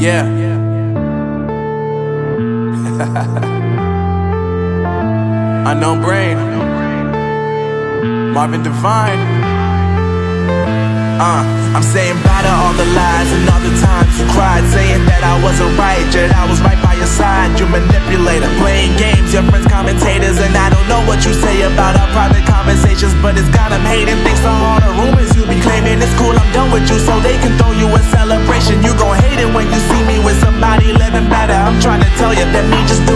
Yeah. Unknown brain. Marvin Divine. Uh, I'm saying bye to all the lies and all the times you cried, saying that I wasn't right, yet I was right by your side. You manipulator,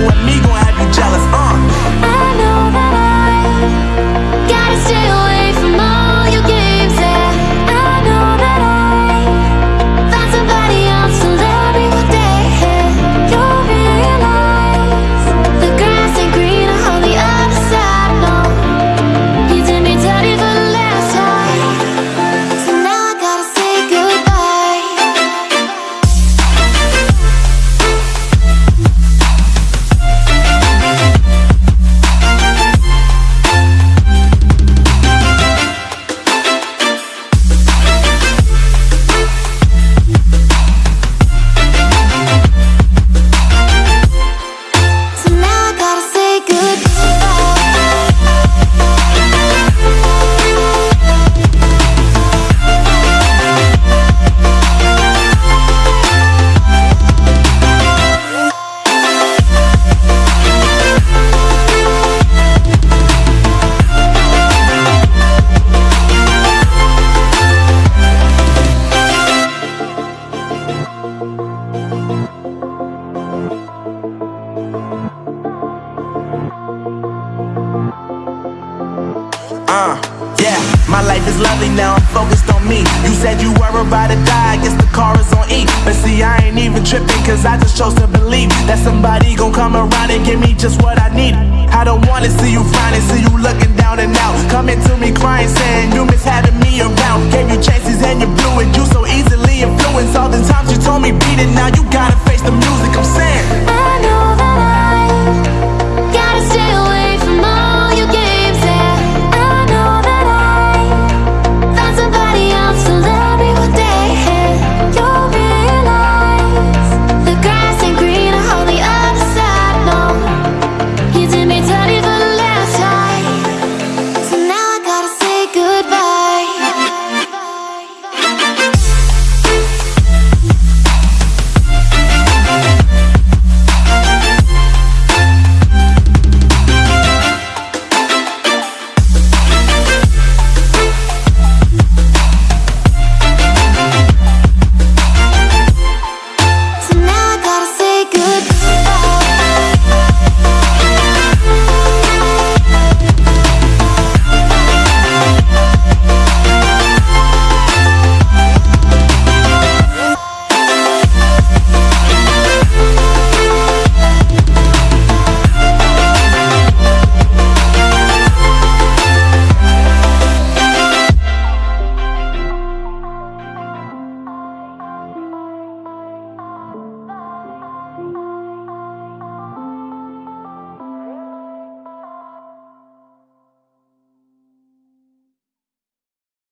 just me gon' have you jealous. Uh, yeah, my life is lovely now, I'm focused on me. You said you were about to die, I guess the car is on E. But see, I ain't even tripping, cause I just chose to believe that somebody gon' come around and give me just what I need. I don't wanna see you frowning, see you looking down and out. Coming to me crying, saying you miss having me around. Gave you chances and you blew it, you so easily influenced. All the times you told me beat it, now you